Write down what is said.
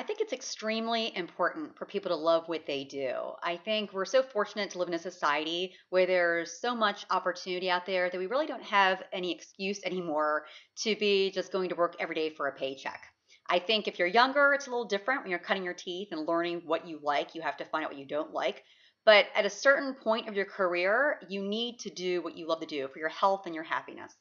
I think it's extremely important for people to love what they do. I think we're so fortunate to live in a society where there's so much opportunity out there that we really don't have any excuse anymore to be just going to work every day for a paycheck. I think if you're younger, it's a little different when you're cutting your teeth and learning what you like. You have to find out what you don't like. But at a certain point of your career, you need to do what you love to do for your health and your happiness.